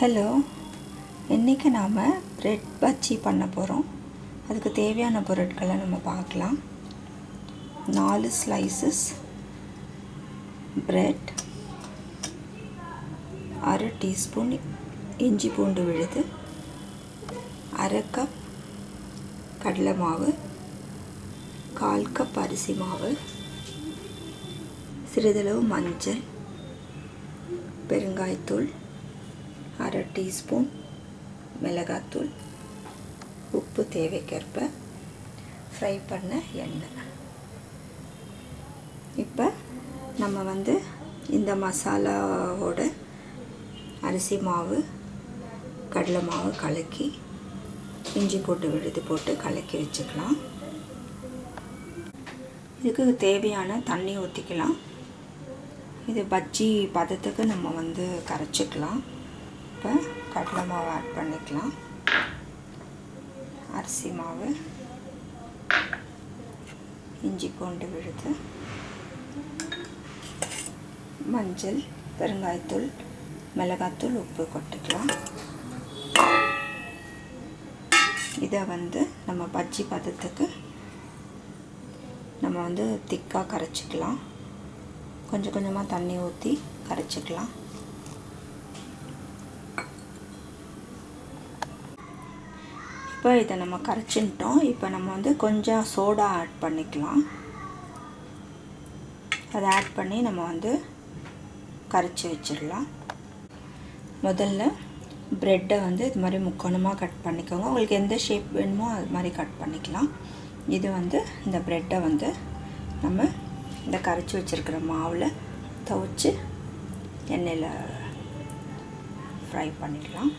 Hello இன்றைக்கி நாம் bread bajji பண்ண போகிறோம் அதுக்கு தேவையான பொருட்களை நம்ம பார்க்கலாம். நாலு ஸ்லைசஸ் ப்ரெட் அரை டீஸ்பூன் இஞ்சி பூண்டு விழுது அரை கப் கடலை மாவு கால் கப் அரிசி மாவு சிறிதளவு மஞ்சள் பெருங்காயத்தூள் டீஸ்பூன் மிளகாத்தூள் உப்பு தேவைக்கேற்ப ஃப்ரை பண்ண எண்ணெய். இப்போ நம்ம வந்து இந்த மசாலாவோட அரிசி மாவு கடலை மாவு கலக்கி இஞ்சி போட்டு விழுது போட்டு கலக்கி வச்சுக்கலாம். இதுக்கு தேவையான தண்ணி ஊற்றிக்கலாம் இது பஜ்ஜி பதத்துக்கு நம்ம வந்து கரைச்சிக்கலாம். இப்போ கடலை மாவு ஆட் பண்ணிக்கலாம். அரிசி மாவு. இஞ்சி பூண்டு விழுது. மஞ்சள் பெருங்காயத்தூள் மிளகாத்தூள் உப்பு கொட்டிக்கலாம். இதை வந்து நம்ம பஜ்ஜி பதத்துக்கு நம்ம வந்து திக்காக கரைச்சிக்கலாம். கொஞ்சம் கொஞ்சமாக தண்ணி ஊற்றி கரைச்சிக்கலாம். இப்போ இதை நம்ம கரைச்சின்ட்டோம். இப்போ நம்ம வந்து கொஞ்சம் சோடா ஆட் பண்ணிக்கலாம். அதை ஆட் பண்ணி நம்ம வந்து கரைச்சி வச்சிடலாம். முதல்ல ப்ரெட்டை வந்து இது மாதிரி முக்கோணமாக கட் பண்ணிக்கோங்க. உங்களுக்கு எந்த ஷேப் வேணுமோ அது மாதிரி கட் பண்ணிக்கலாம். இது வந்து இந்த ப்ரெட்டை வந்து நம்ம இந்த கரைச்சி வச்சுருக்கிற மாவில் துவச்சி எண்ணெயில் ஃப்ரை பண்ணிடலாம்.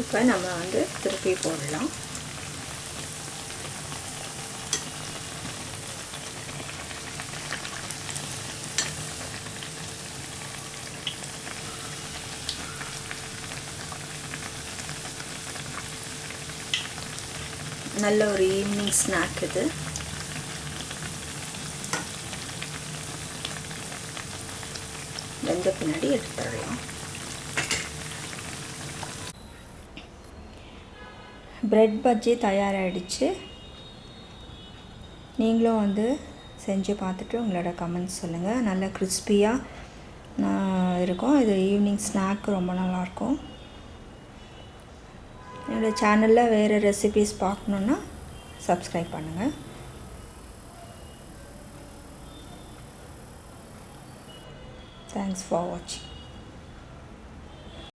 இப்போ நம்ம வந்து திருப்பி போடலாம். நல்ல ஒரு ஈவினிங் ஸ்நாக் இது. வெந்த பின்னாடி எடுத்துடலாம். ப்ரெட் பஜ்ஜி தயாராகிடுச்சு நீங்களும் வந்து செஞ்சு பார்த்துட்டு உங்களோட கமெண்ட்ஸ் சொல்லுங்கள் நல்லா கிறிஸ்பியாக இருக்கும். இது ஈவினிங் ஸ்நாக் ரொம்ப நல்லாயிருக்கும். என்னோடய சேனலில் வேறு ரெசிபீஸ் பார்க்கணுன்னா சப்ஸ்கிரைப் பண்ணுங்கள் தேங்க்ஸ் ஃபார் வாட்சிங்